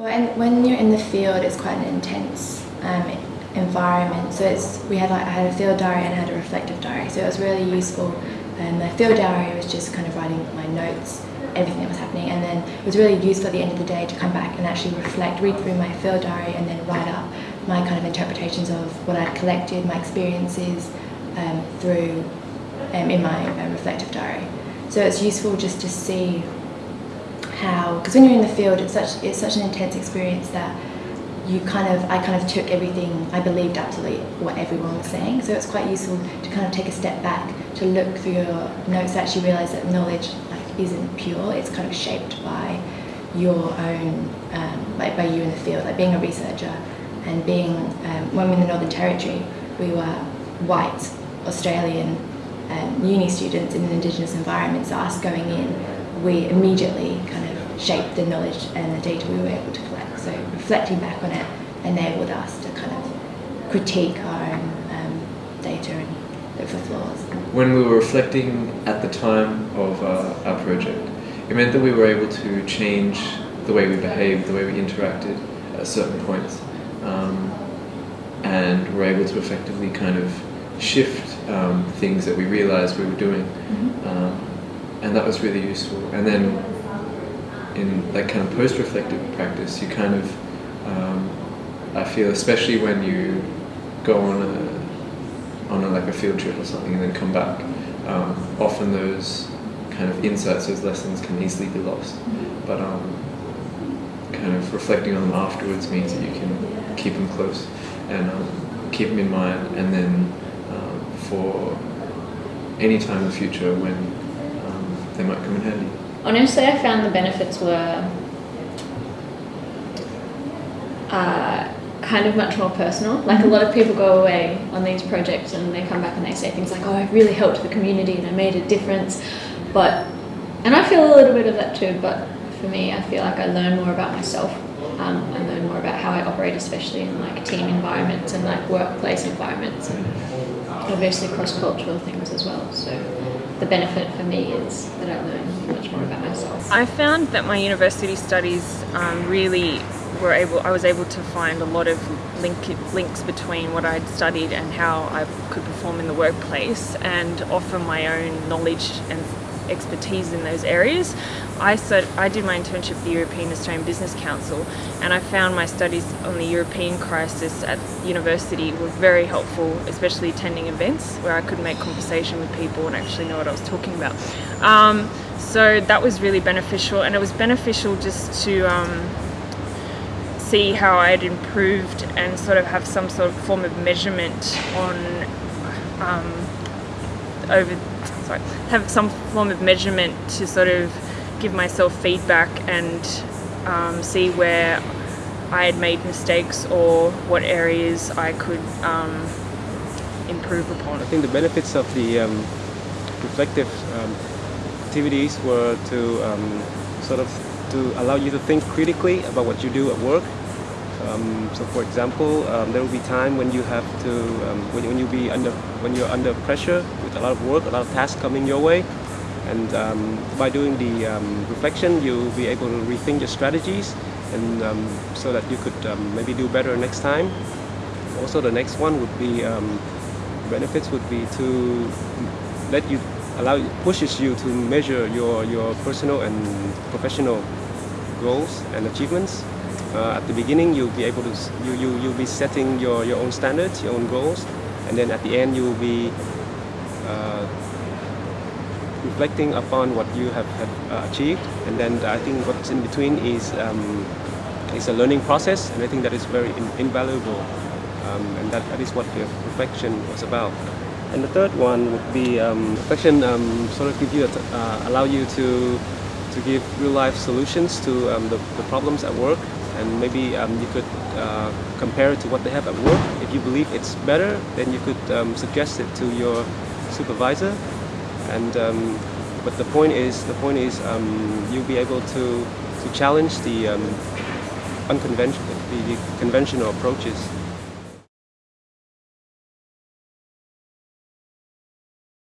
Well, and when you're in the field, it's quite an intense um, environment. So it's we had like I had a field diary and I had a reflective diary. So it was really useful. And the field diary was just kind of writing my notes, everything that was happening, and then it was really useful at the end of the day to come back and actually reflect, read through my field diary, and then write up my kind of interpretations of what I'd collected, my experiences um, through um, in my uh, reflective diary. So it's useful just to see how, because when you're in the field, it's such it's such an intense experience that you kind of I kind of took everything I believed absolutely what everyone was saying. So it's quite useful to kind of take a step back to look through your notes actually realise that knowledge like isn't pure. It's kind of shaped by your own um, like by you in the field, like being a researcher and being um, when we were in the Northern Territory, we were white Australian um, uni students in an Indigenous environment. So us going in, we immediately kind of shaped the knowledge and the data we were able to collect. So reflecting back on it enabled us to kind of critique our own um, data and look for flaws. When we were reflecting at the time of uh, our project, it meant that we were able to change the way we behaved, the way we interacted at certain points, um, and were able to effectively kind of shift um, things that we realized we were doing. Mm-hmm. Um, and that was really useful. And then in that kind of post-reflective practice, you kind of, um, I feel, especially when you go on a on a, like a field trip or something and then come back, um, often those kind of insights, those lessons can easily be lost. But um, kind of reflecting on them afterwards means that you can keep them close and um, keep them in mind, and then um, for any time in the future when um, they might come in handy. Honestly, I found the benefits were uh, kind of much more personal. Like a lot of people go away on these projects and they come back and they say things like, "Oh, I really helped the community and I made a difference," but and I feel a little bit of that too. But for me, I feel like I learn more about myself. Um, I learn more about how I operate, especially in like team environments and like workplace environments, and obviously cross-cultural things as well. So the benefit for me is that I learn much more about myself. I found that my university studies um, really were able. I was able to find a lot of link, links between what I'd studied and how I could perform in the workplace, and offer my own knowledge and expertise in those areas. I, I did my internship at the European Australian Business Council and I found my studies on the European crisis at university were very helpful, especially attending events where I could make conversation with people and actually know what I was talking about. Um, so that was really beneficial and it was beneficial just to um, see how I had improved and sort of have some sort of form of measurement on um, over sorry have some form of measurement to sort of give myself feedback and um, see where I had made mistakes or what areas I could um, improve upon. I think the benefits of the um, reflective um, activities were to um, sort of to allow you to think critically about what you do at work. Um, so, for example, there will be time when you have to when, when you be under when you're under pressure with a lot of work, a lot of tasks coming your way, and um, by doing the um, reflection, you'll be able to rethink your strategies, and um, so that you could um, maybe do better next time. Also, the next one would be um, benefits would be to let you allow pushes you to measure your your personal and professional goals and achievements. Uh, at the beginning, you'll be able to you you you'll be setting your your own standards, your own goals, and then at the end, you will be uh, reflecting upon what you have, have uh, achieved, and then I think what's in between is um, a learning process, and I think that is very in, invaluable, um, and that, that is what the reflection was about. And the third one would be um, reflection um, sort of give you uh, allow you to to give real life solutions to um, the, the problems at work, and maybe um, you could uh, compare it to what they have at work. If you believe it's better, then you could suggest it to your supervisor, and um, but the point is the point is um, you'll be able to to challenge the um, unconventional the, the conventional approaches